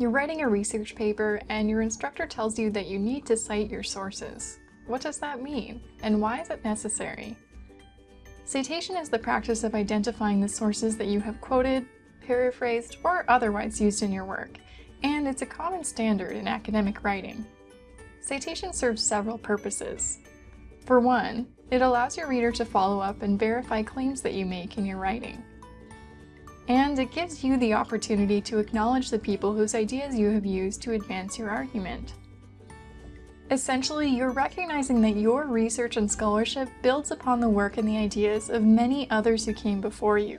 You're writing a research paper and your instructor tells you that you need to cite your sources. What does that mean, and why is it necessary? Citation is the practice of identifying the sources that you have quoted, paraphrased, or otherwise used in your work, and it's a common standard in academic writing. Citation serves several purposes. For one, it allows your reader to follow up and verify claims that you make in your writing. And it gives you the opportunity to acknowledge the people whose ideas you have used to advance your argument. Essentially, you're recognizing that your research and scholarship builds upon the work and the ideas of many others who came before you.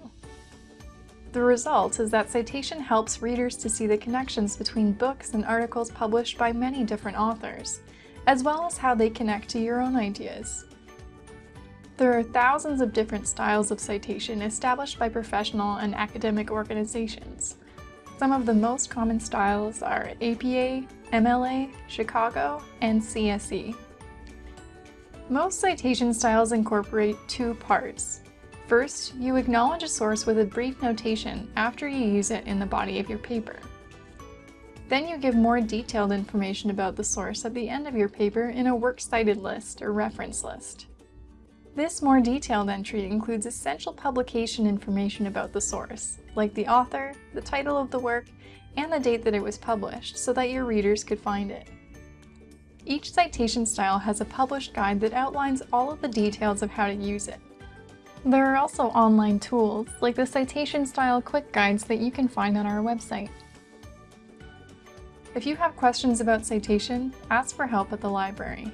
The result is that citation helps readers to see the connections between books and articles published by many different authors, as well as how they connect to your own ideas. There are thousands of different styles of citation established by professional and academic organizations. Some of the most common styles are APA, MLA, Chicago, and CSE. Most citation styles incorporate two parts. First, you acknowledge a source with a brief notation after you use it in the body of your paper. Then you give more detailed information about the source at the end of your paper in a works cited list or reference list. This more detailed entry includes essential publication information about the source, like the author, the title of the work, and the date that it was published so that your readers could find it. Each citation style has a published guide that outlines all of the details of how to use it. There are also online tools, like the citation style quick guides that you can find on our website. If you have questions about citation, ask for help at the library.